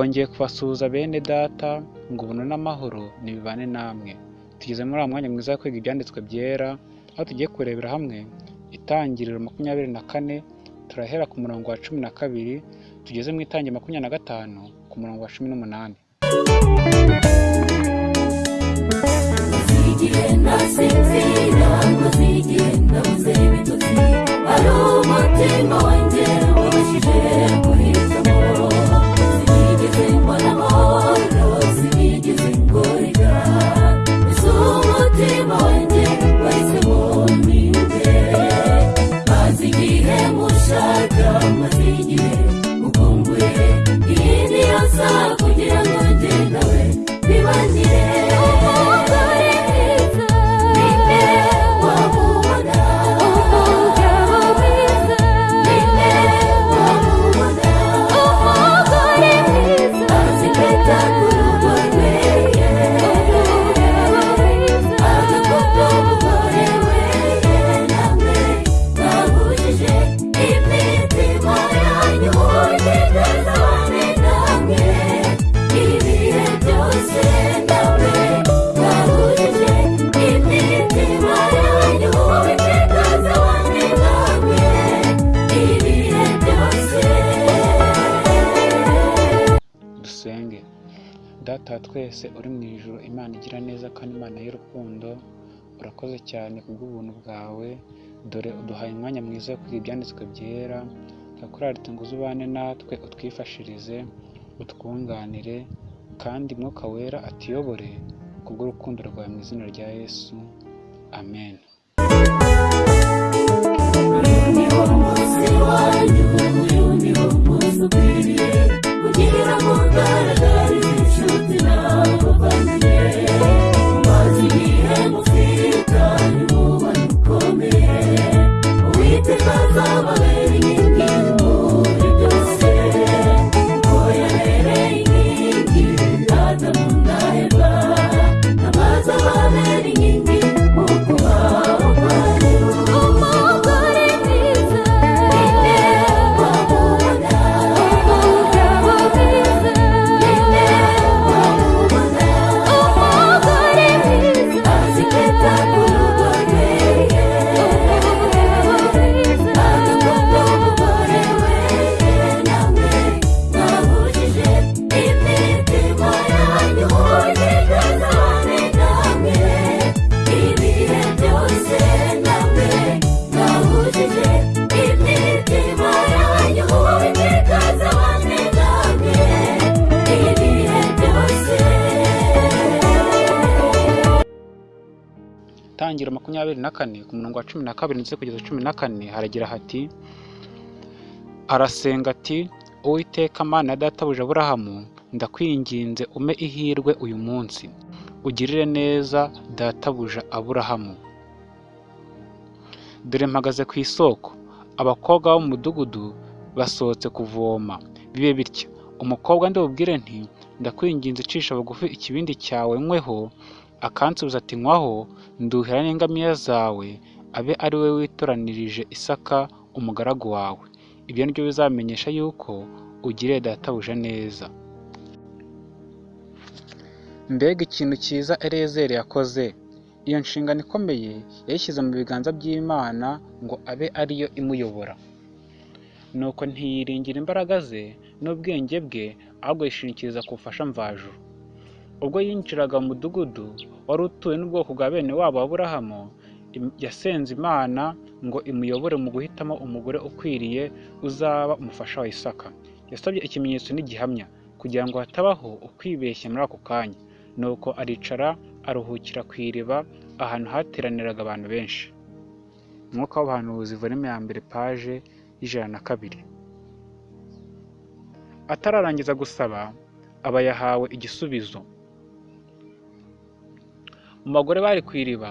twongeye kubasuhuza bene data ngo ubuntu n'amahoro nibibane namwe tugeze muri uwo mwanya mwiza wo kwiga ibyanditswe byera aho tugiye kurebera hamwe itangiriro makumyabiri na kane turahera ku murongo wa cumi na kabiri tugeze mu itangira makumyabiri na gatanu ku murongo wa cumi n'umunani zigenda sinzira ngo zigenda buze urakoze cyane kubw'ubuntu bwawe. Dore uduhaye umwanya mwiza wo kwiga ibyanditswe byera. Turakurarita ngo uzubane natwe utwifashirize utwunganire kandi mwuka wera atuyobore kubw'urukundo rwawe mu izina rya yesu. Amen. Wanyu ugaragarize makumyabiri na kane ku murongo wa cumi na kabiri ndetse kugeza cumi na kane haragira hati arasenga ati uwiteka mana databuja aburahamu ndakwinginze ume ihirwe uyu munsi ugirire neza databuja aburahamu dore mpagaze ku isoko abakobwa bo mu mudugudu basohotse kuvoma bibe bityo umukobwa ndibubwire nti ndakwinginze icisha bugufi ikibindi cyawe nyweho akansubiza ati nywaho nduhira n'ingamiya zawe abe ari we witoranirije isaka umugaragu wawe. Ibyo ni byo bizamenyesha yuko ugiriye databuja neza. Mbega ikintu cyiza erezeri yakoze. Iyo nshingano ikomeye yayishyize mu biganza by'imana ngo abe ariyo imuyobora. Nuko ntiyiringira imbaraga ze n'ubwenge bwe ahubwo yishingikiriza ku bufasha mvajuru. Ubwo yinjiraga mu mudugudu wari utuwe n'ubwoko bwa bene wabo aburahamu yasenze imana ngo imuyobore mu guhitamo umugore ukwiriye uzaba umufasha wa isaka. Yasabye ikimenyetso n'igihamya kugira ngo hatabaho ukwibeshya muri ako kanya. Nuko aricara aruhukira ku iriba ahantu hateraniraga abantu benshi. Umwuka w'abahanuzi volume ya mbere paje y'ijana na kabiri. Atararangiza gusaba aba yahawe igisubizo. Mu bagore bari ku iriba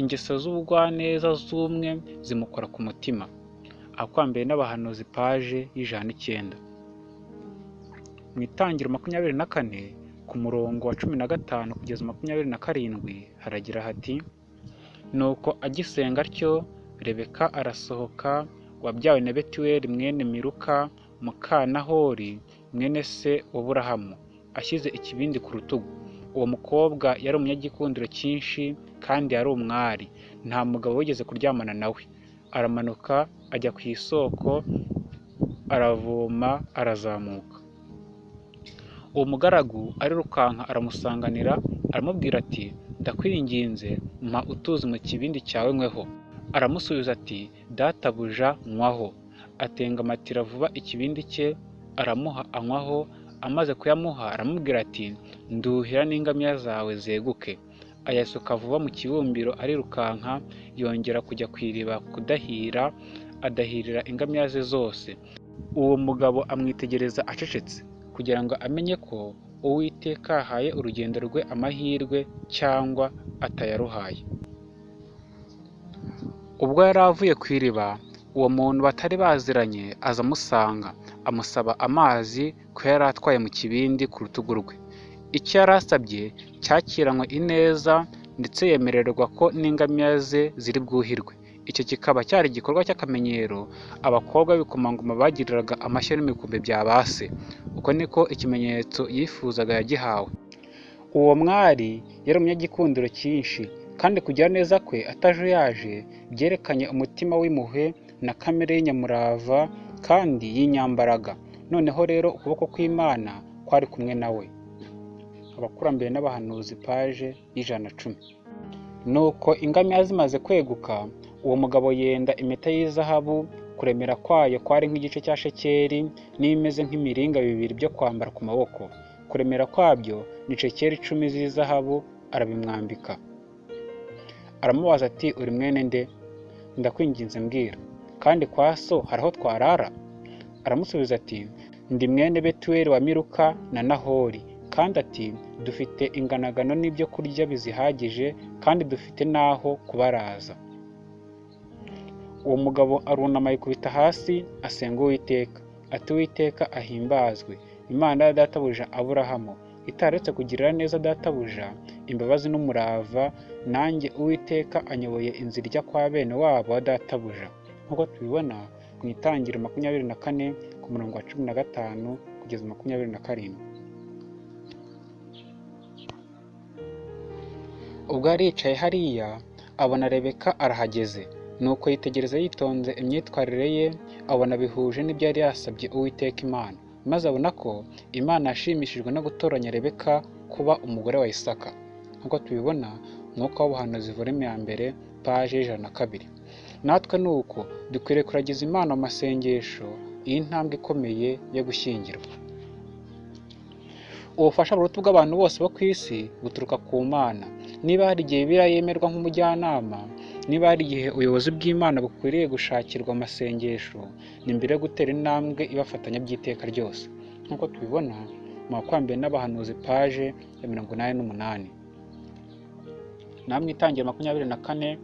ingeso z'ubugwaneza z'umwe zimukora ku mutima. Akwambaye n'abahanuzi paje y'ijana n'icyenda. Mu itangiro makumyabiri na kane ku murongo wa cumi na gatanu kugeza makumyabiri na karindwi haragira hati nuko agisenga atyo rebeka arasohoka wabyawe na betuweli mwene miruka muka nahori mwene se wa ashyize ikibindi ku rutugu. Uwo mukobwa yari umunyagikundiro cyinshi kandi yari umwari. Nta mugabo wigeze kuryamana nawe. Aramanuka ajya ku isoko aravoma arazamuka. Uwo mugaragu arirukanka aramusanganira aramubwira ati ndakwinginze mpa utuzi mu kibindi cyawe nkweho. Aramusubiza ati databuja nywaho atengamatira vuba ikibindi cye aramuha anywaho amaze kuyamuha aramubwira ati nduhira n'ingamiya zawe zeguke. Ayasuka vuba mu kibumbiro arirukanka yongera kujya ku iriba kudahira adahirira ingamiya ze zose. Uwo mugabo amwitegereza acecetse kugira ngo amenye ko uwiteka yahaye urugendo rwe amahirwe cyangwa atayaruhaye. Ubwo yari avuye ku iriba uwo muntu batari baziranye aza amusanga amusaba amazi ko yari atwaye mu kibindi ku rutugu rwe. Icyo yari asabye cyakiranywe ineza ndetse yemererwa ko n'ingamiya ze ziri bwuhirwe. Icyo kikaba cyari igikorwa cy'akamenyero abakobwa b'ibikomangoma bagiriraga amashyo n'imikumbi bya base uko niko ikimenyetso yifuzaga yagihawe. Uwo mwari yari umunyagikundiro cyinshi kandi kugira neza kwe atajuyaje byerekanye umutima w'impuhwe na kamere y'inyamurava kandi y'inyambaraga. Noneho rero ukuboko kw'imana kwari kumwe nawe abakurambere n'abahanuzi paje y'ijana na cumi. Nuko ingamiya zimaze kweguka uwo mugabo yenda impeta y'izahabu kuremera kwayo kwari nk'igice cya shekeri n'imeze nk'imiringa bibiri byo kwambara ku maboko. Kuremera kwabyo ni shekeri icumi z'izahabu arabimwambika. Aramubaza ati uri mwene nde? Ndakwinginze mbwira. Kandi kwa so hari aho twarara? Aramusubiza ati ndi mwene betuweli wa miruka na nahori. Kandi ati dufite inganagano n'ibyo kurya bizihagije kandi dufite n'aho kubaraza. Uwo mugabo arunama yikubita hasi asenga uwiteka. Ati uwiteka ahimbazwe. Imana ya databuja aburahamu. Itaretse kugirira neza databuja imbabazi n'umurava. Nanjye uwiteka anyoboye inzira ijya kwa bene wabo wa databuja nk'uko tubibona mu itangiro makumyabiri na kane ku murongo wa cumi na gatanu kugeza makumyabiri na karindwi. Ubwo yari yicaye hariya abona rebeka arahageze. Nuko yitegereza yitonze imyitwarire ye abona bihuje n'ibyo yari yasabye uwiteka imana. Maze abona ko imana yashimishijwe no gutoranya rebeka kuba umugore wa isaka. Nk'uko tubibona umwuka w'ubuhanuzi volume ya mbere paje y'ijana na kabiri. Natwe ni uko dukwiriye kuragiza imana mu masengesho iyi ntambwe ikomeye yo gushyingirwa. Ubufasha buruta bw'abantu bose bo ku isi buturuka ku mana. Niba hari igihe bibiliya yemerwa nk'umujyanama niba hari igihe ubuyobozi bw'imana bukwiriye gushakirwa amasengesho ni mbere yo gutera intambwe ibafatanya by'iteka ryose. Nk'uko tubibona mu bakwambere n'abahanuzi paje ya mirongo inani n'umunani. Namwe itangira makumyabiri na kane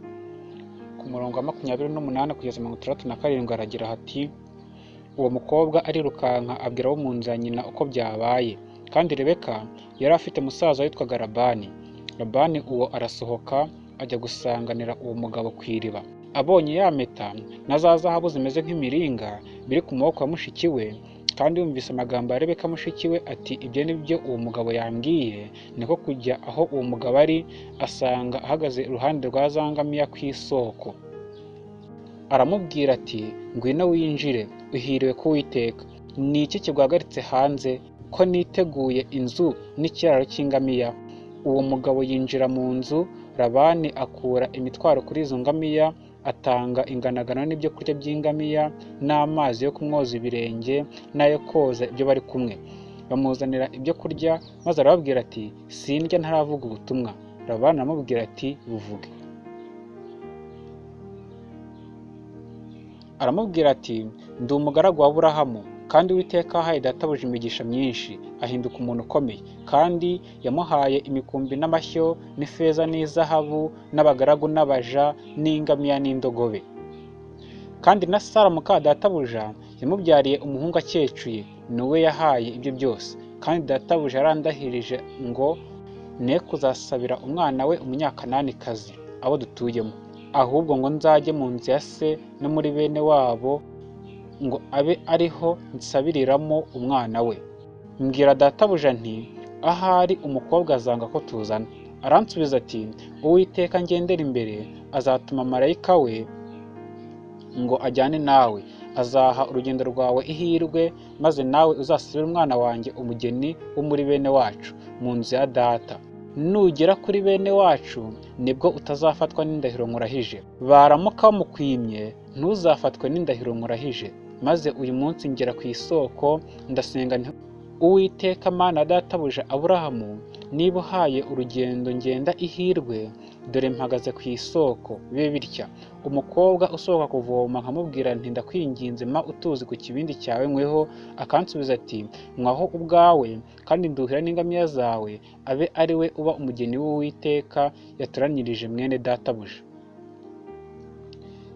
ku murongo wa makumyabiri n'umunani kugeza mirongo itandatu na karindwi aragira hati uwo mukobwa arirukanka abwira abo mu nzu ya nyina uko byabaye. Kandi rebeka yari afite musaza witwaga labani. Labani uwo arasohoka ajya gusanganira uwo mugabo ku iriba. Abonye ya mpeta na za zahabu zimeze nk'imiringa biri ku maboko ya mushiki we kandi yumvise amagambo ya rebeka mushiki we ati ibyo ni byo uwo mugabo yambwiye. Niko kujya aho uwo mugabo ari asanga ahagaze iruhande rwa za ngamiya ku isoko. Aramubwira ati ngwino winjire uhiriwe kuwiteka ni iki kiguhagaritse hanze ko niteguye inzu n'ikiraro cy'ingamiya? Uwo mugabo yinjira mu nzu labani akura imitwaro kuri izo ngamiya atanga inganagano n'ibyo kurya by'ingamiya n'amazi yo kumwoza ibirenge n'ayo koza ibyo bari kumwe. Bamuzanira ibyo kurya maze arababwira ati sindya ntaravuga ubutumwa. Labani aramubwira ati buvuge. Aramubwira ati ndi umugaragu wa burahamu kandi uwiteka yahaye databuja imigisha myinshi ahinduka umuntu ukomeye. Kandi yamuhaye imikumbi n'amashyo n'ifeza n'izahabu n'abagaragu n'abaja n'ingamiya n'indogobe. Kandi na sara muka databuja yamubyariye umuhungu akecuye ni we yahaye ibyo byose. Kandi databuja yarandahirije ngo ne kuzasabira umwana we umunyakananikazi abo dutuyemo. Ahubwo ngo nzajye mu nzu ya se no muri bene wabo ngo abe ariho nsabiriramo umwana we. Mbwira databuja nti ahari umukobwa azanga ko tuzana. Aransubiza ati uwiteka ngendera imbere azatuma marayika we ngo ajyane nawe. Azaha urugendo rwawe ihirwe maze nawe uzasubire umwana wanjye umugeni wo muri bene wacu mu nzu ya data. Nugera kuri bene wacu ni bwo utazafatwa n'indahiro nkurahije baramuka bamukwimye ntuzafatwe n'indahiro nkurahije maze uyu munsi ngera ku isoko ndasenga uwiteka mana databuja aburahamu niba uhaye urugendo ngenda ihirwe dore mpagaze ku isoko. Bibe bitya umukobwa usohoka kuvoma nkamubwira nti ndakwinginze ma utuzi ku kibindi cyawe nkweho. Akansubiza ati nkwaho ubwawe kandi nduhira n'ingamiya zawe abe ari we uba umugeni w'uwiteka yatoranyirije mwene databuja.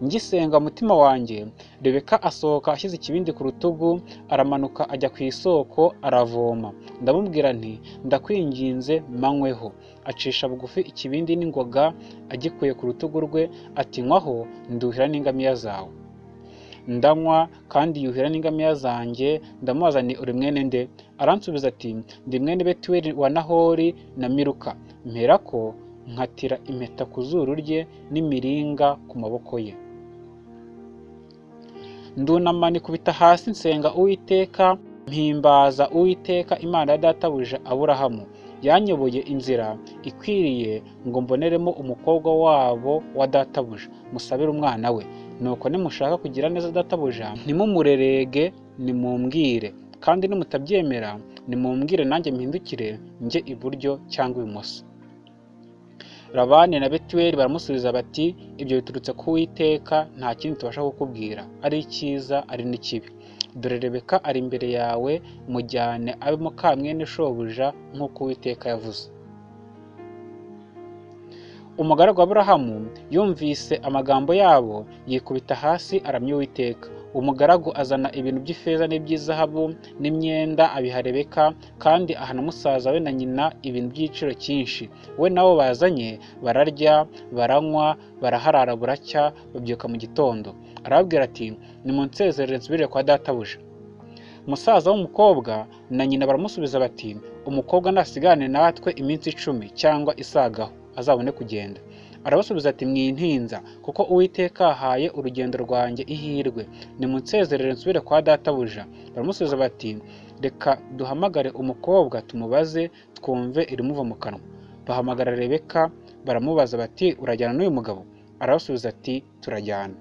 Ngisenga umutima wanjye. Rebeka asohoka ashyize ikibindi ku rutugu aramanuka ajya ku isoko aravoma. Ndamubwira nti ndakwinginze manyweho. Acisha bugufi ikibindi n'ingoga agikuye ku rutugu rwe ati nkwaho nduhira n'ingamiya zawe. Ndanywa kandi yuhira n'ingamiya zanjye. Ndamubaza ni uri mwene nde? Aransubiza ati ndi mwene betuweli wa nahori na miruka mperako nkatira impeta ku zuru rye n'imiringa ku maboko ye. Ndunama nikubita hasi nsenga uwiteka mpimbaza uwiteka imana ya databuja aburahamu. Yanyoboye inzira ikwiriye ngo mboneremo umukobwa wabo wa databuja musabire umwana we. Nuko nimushaka kugira neza databuja ntimumurerege nimumbwire. Kandi nimutabyemera nimumbwire nanjye mpindukire njye iburyo cyangwa ibumoso. Labani na betuweli baramusubiza bati ibyo biturutse ku witeka nta kindi tubasha kukubwira. Ari icyiza ari n'ikibi. Dore rebeka ari imbere yawe mujyane abe muka mwene shobuja nk'uko uwiteka yavuze. Umugaragu wa aburahamu yumvise amagambo yabo yikubita hasi aramya uwiteka. Umugaragu azana ibintu by'ifeza n'iby'izahabu n'imyenda abiha rebeka kandi aha na musaza we na nyina ibintu by'igiciro cyinshi. We nabo bazanye bararya baranywa baraharara buracya babyuka mu gitondo. Arababwira ati nimunsezerere nsubire kwa databuja musaza w'umukobwa na nyina baramusubiza bati umukobwa nasigane natwe iminsi icumi cyangwa isagaho azabone kugenda. Arabasubiza ati mwintinza kuko uwiteka ahaye urugendo rwanjye ihirwe. Nimunsezerere nsubire kwa databuja baramusubiza bati reka duhamagare umukobwa tumubaze twumve irimuva mu kanwa. Bahamagara rebeka baramubaza bati urajyana n'uyu mugabo? Arabasubiza ati turajyana.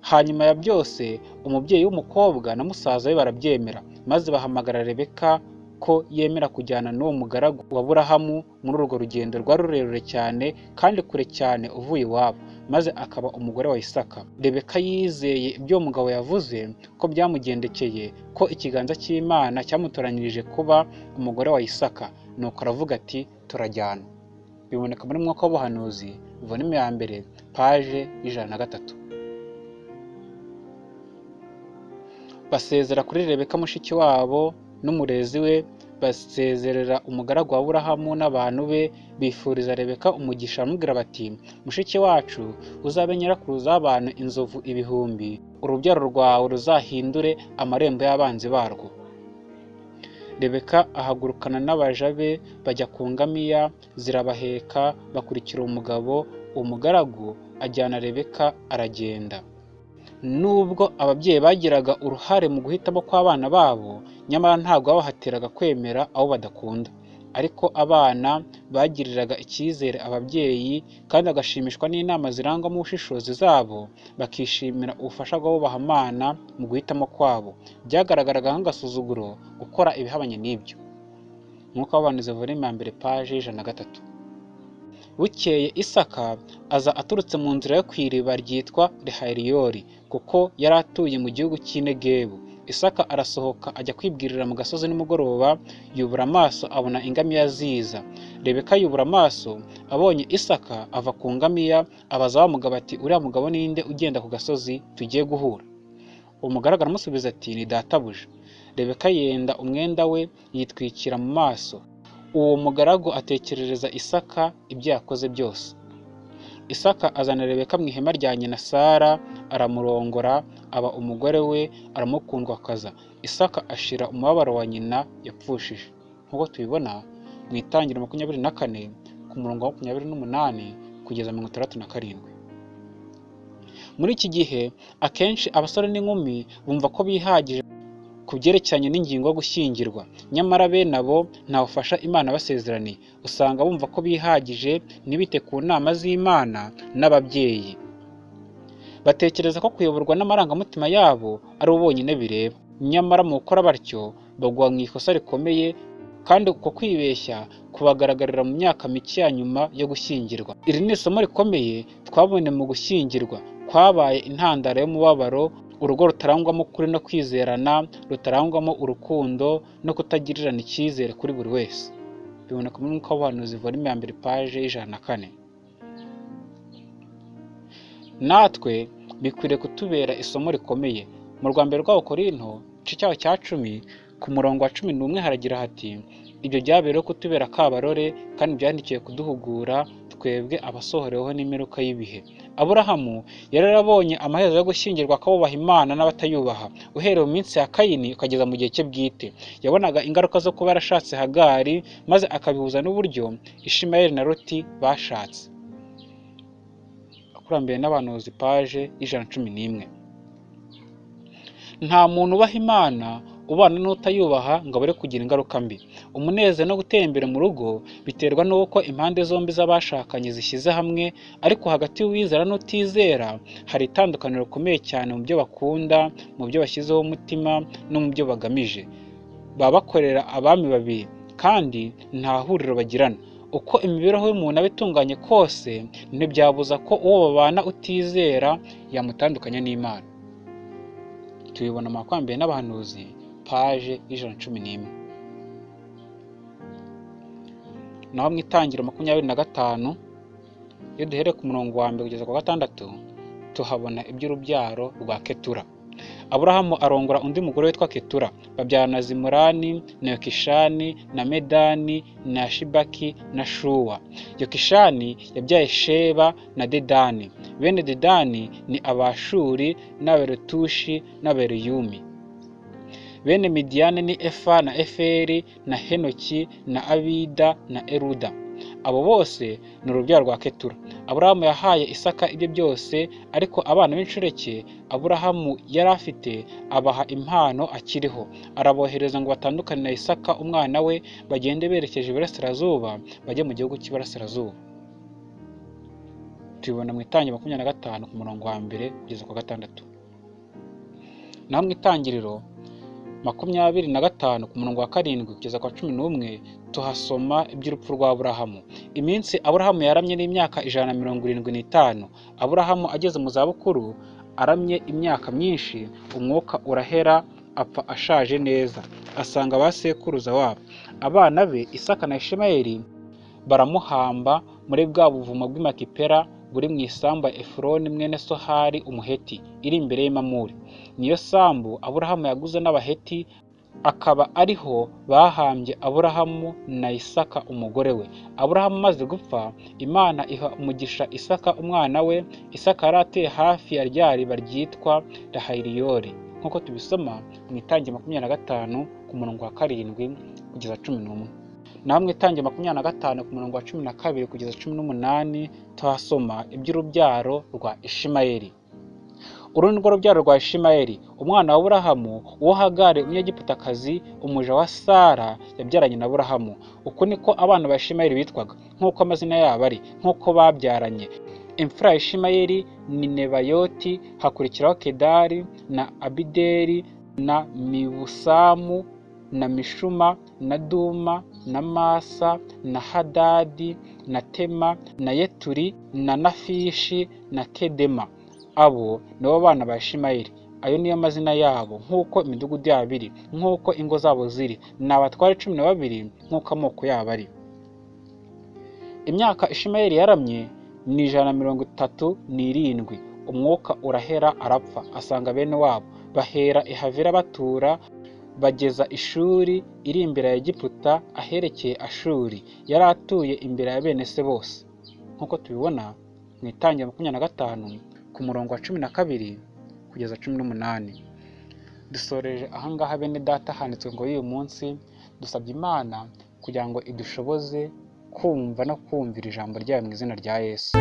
Hanyuma ya byose umubyeyi w'umukobwa na musaza we barabyemera maze bahamagara rebeka ko yemera kujyana n'uwo mugaragu wa burahamu muri urwo rugendo rwari rurerure cyane kandi kure cyane uvuye iwabo maze akaba umugore wa isaka. Rebeka yizeye ibyo uwo mugabo yavuze ko byamugendekeye ko ikiganza cy'imana cyamutoranyirije kuba umugore wa isaka. Nuko aravuga ati turajyana biboneka muri mwuka w'ubuhanuzi volume ya mbere paje y'ijana na gatatu. Basezera kuri rebeka mushiki wabo n'umurezi we basezerera umugaragu wa burahamu n'abantu be bifuriza rebeka umugisha baramubwira bati mushiki wacu uzabe nyirakuruza w'abantu inzovu ibihumbi. Urubyaro rwawe ruzahindure amarembo y'abanzi barwo. Rebeka ahagurukana n'abaja be bajya ku ngamiya zirabaheka bakurikira umugabo umugaragu ajyana rebeka aragenda. Nubwo ababyeyi bagiraga uruhare mu guhitamo kw'abana babo nyamara ntabwo babahatiraga kwemera abo badakunda. Ariko abana bagiriraga icyizere ababyeyi kandi bagashimishwa n'inama zirangwamo ubushishozi zabo bakishimira ubufasha bw'abubahamana mu guhitamo kwabo. Byagaragaraga nk'agasuzuguro gukora ibihabanye n'ibyo. Nk'uko babaniza volume ya mbere paje y'ijana na gatatu. Bukeye isaka aza aturutse mu nzira yo ku iriba ryitwa rehariyori kuko yari atuye mu gihugu cy'inegebu. Isaka arasohoka ajya kwibwirira mu gasozi nimugoroba yubura amaso abona ingamiya ziza. Rebeka yubura amaso abonye isaka ava ku ngamiya abaza wa mugabo ati uriya mugabo ninde ugenda ku gasozi tugiye guhura? Umugaragu aramusubiza ati ni databuja. Rebeka yenda umwenda we yitwikira mu maso. Uwo mugaragu atekerereza isaka ibyo yakoze byose. Isaka azana rebeka mu ihema rya nyina sara aramurongora aba umugore we aramukundwakaza isaka ashira umubabaro wa nyina yapfushije. Nk'uko tubibona mu itangiriro makumyabiri na kane ku murongo wa makumyabiri n'umunani kugeza mirongo itandatu na karindwi. Muri iki gihe akenshi abasore n'inkumi bumva ko bihagije ku byerekeranye n'ingingo gushyingirwa. Nyamara bene abo nta bufasha imana basezeraniye usanga bumva ko bihagije ntibite ku nama z'imana n'ababyeyi. Batekereza ko kuyoborwa n'amarangamutima yabo ari bo bonyine bireba. Nyamara mu gukora batyo bagwa mu ikosa rikomeye kandi uko kwibeshya kubagaragarira mu myaka mike ya nyuma yo gushyingirwa. Iri ni isomo rikomeye twabonye mu gushyingirwa. Kwabaye intandaro y'umubabaro urugo rutarangwamo ukuri no kwizerana rutarangwamo urukundo no kutagirirana icyizere kuri buri wese. Biboneka muri mwuka w'ubuhanuzi volume ya mbere paje y'ijana na kane. Natwe bikwiriye kutubera isomo rikomeye. Mu rwa mbere rw'abo korinto igice cyaho cya cumi ku murongo wa cumi n'umwe haragira hati ibyo byabereyeho kutubera akabarore kandi byandikiwe kuduhugura twebwe abasohoreweho n'imperuka y'ibihe. Aburahamu yari yarabonye amaherezo yo gushyingirwa akabubaha imana n'abatayubaha. Uhereye mu minsi ya kayini ukageza mu gihe cye bwite. Yabonaga ingaruka zo kuba yarashatse hagari maze akabihuza n'uburyo ishimayeli na loti bashatse. Akurambere n'abahanuzi paje y'ijana na cumi n'imwe. Nta muntu ubaha imana ubana n'utayubaha ngo abure kugira ingaruka mbi. Umunezero no gutera imbere mu rugo biterwa n'uko impande zombi z'abashakanye zishyize hamwe ariko hagati y'uwizera n'utizera hari itandukaniro rikomeye cyane mu byo bakunda mu byo bashyizeho umutima no mu byo bagamije. Baba bakorera abami babiri kandi nta huriro bagirana. Uko imibereho y'umuntu aba itunganye kose ntibyabuza ko uwo babana utizera yamutandukanya n'imana. Tubibona mu makwambere n'abahanuzi paje y'ijana na cumi n'imwe. Naho mu itangiro makumyabiri na gatanu iyo duhereye ku murongo wa mbere kugeza ku wa gatandatu tuhabona iby'urubyaro rwa ketura. Aburahamu arongora undi mugore witwa ketura. Babyarana zimurani na yokishani na medani na shibaki na shuwa. Yokishani yabyaye sheba na dedani. Bene dedani ni abashuri n'aberetushi n'abereyumi bene midiyani ni efa na eferi na henoki na abida na eruda. Abo bose ni urubyaro rwa ketura. Aburahamu yahaye isaka ibyo byose ariko abana b'inshoreke aburahamu yari afite abaha impano akiriho. Arabohereza ngo batandukane na isaka umwana we bagende berekeje iburasirazuba bajye mu gihugu cy'iburasirazuba. Tubibona mu itangiriro makumyabiri na gatanu ku murongo wa mbere kugeza ku gatandatu. Naho mu itangiriro makumyabiri na gatanu ku murongo wa karindwi kugeza ku wa cumi n'umwe tuhasoma iby'urupfu rwa aburahamu. Iminsi aburahamu yaramye n'imyaka ijana na mirongo irindwi n'itanu. Aburahamu ageze mu zabukuru aramye imyaka myinshi umwuka urahera apfa ashaje neza. Asanga ba sekuruza wabo. Abana be isaka na ishimayeli baramuhamba muri bwa buvumo bw'imakipera buri mu isambu ya efuroni mwene sohari umuheti iri imbere y'imamuri niyo sambu aburahamu yaguze n'abaheti akaba ariho bahambye aburahamu na isaka umugore we. Aburahamu amaze gupfa imana iha umugisha isaka umwana we isaka yari hafi ya rya riba ryitwa rahayiriyori. Nk'uko tubisoma mu itangi makumyabiri na gatanu ku murongo wa karindwi kugeza cumi n'umwe. Naho mu itangi makumyabiri na gatanu ku murongo wa cumi na kabiri kugeza cumi n'umunani tuhasoma iby'urubyaro rwa ishimayeli. Uru ni rwo rubyaro rwa ishimayeli. Umwana wa burahamu uwo hagari umunyegiputakazi umuja wa sara yabyaranye na burahamu uku niko abana ba ishimayeli bitwaga nk'uko amazina yabo ari nk'uko babyaranye. Imfura ya ishimayeli ni nebayoti hakurikiraho kedari na abideri na mibusamu na mishuma na duma na masa na hadadi na tema na yeturi na nafishi na kedema. Abo nibo bana ba ishimayeli. Ayo niyo mazina yabo nk'uko imidugudu yabo iri nk'uko ingo zabo ziri. Ni abatware cumi na babiri nk'uko amoko yabo ari. Imyaka ishimayeli yaramye ni ijana na mirongo itatu n'irindwi. Umwuka urahera arapfa. Asanga bene wabo bahera ihavira batura bageza ishuri iri imbere ya egiputa aherekeye ashuri yari atuye imbere ya bene se bose nk'uko tubibona mu itangira makumyabiri na gatanu ku murongo wa cumi na kabiri kugeza cumi n'umunani dusoreje ahangaha bene data handitswe ngo uyu munsi dusabye imana kugira ngo idushoboze kumva no kumvira ijambo ryayo mu izina rya yesu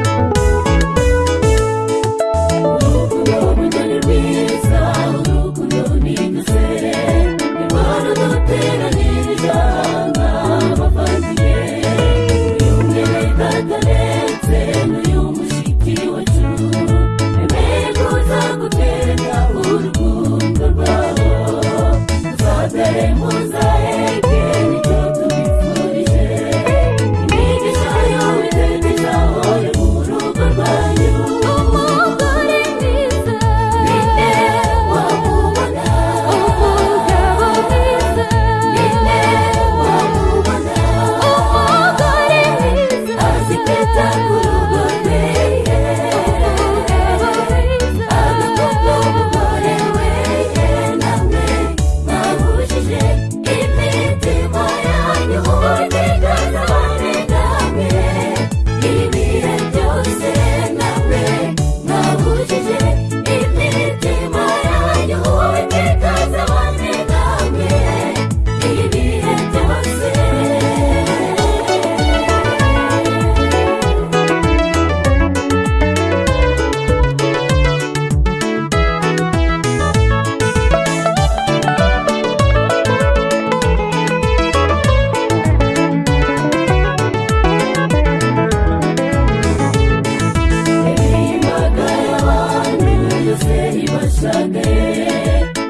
y'abantu yose ibashagaye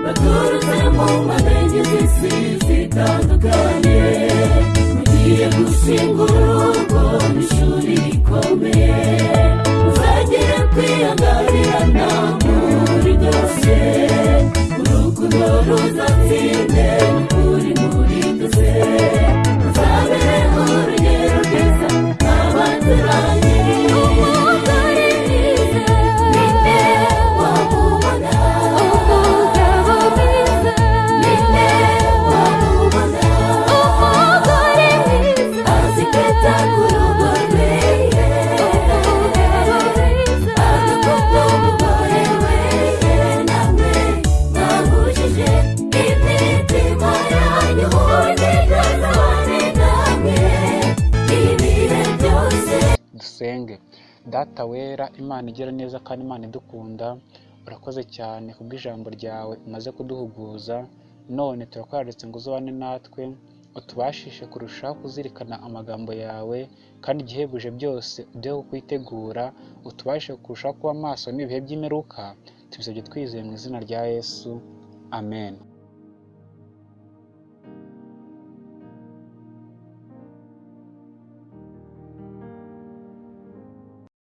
baturutse mu mpande z'isi zitandukanye mugiye gushinga urugo n'ishuri rikomeye muzagere kwihanganirana muri byose urukundo ruzatsinde data wera imana igira neza kandi imana idukunda urakoze cyane kubw'ijambo ryawe umaze kuduhuguza none turakwaretse ngo uzabane natwe utubashishe kurushaho kuzirikana amagambo yawe kandi igihebuje byose uduhe kukwitegura utubashe kurushaho kuba maso n'ibihe by'imperuka tubisabye twizeye mu izina rya yesu. Amen.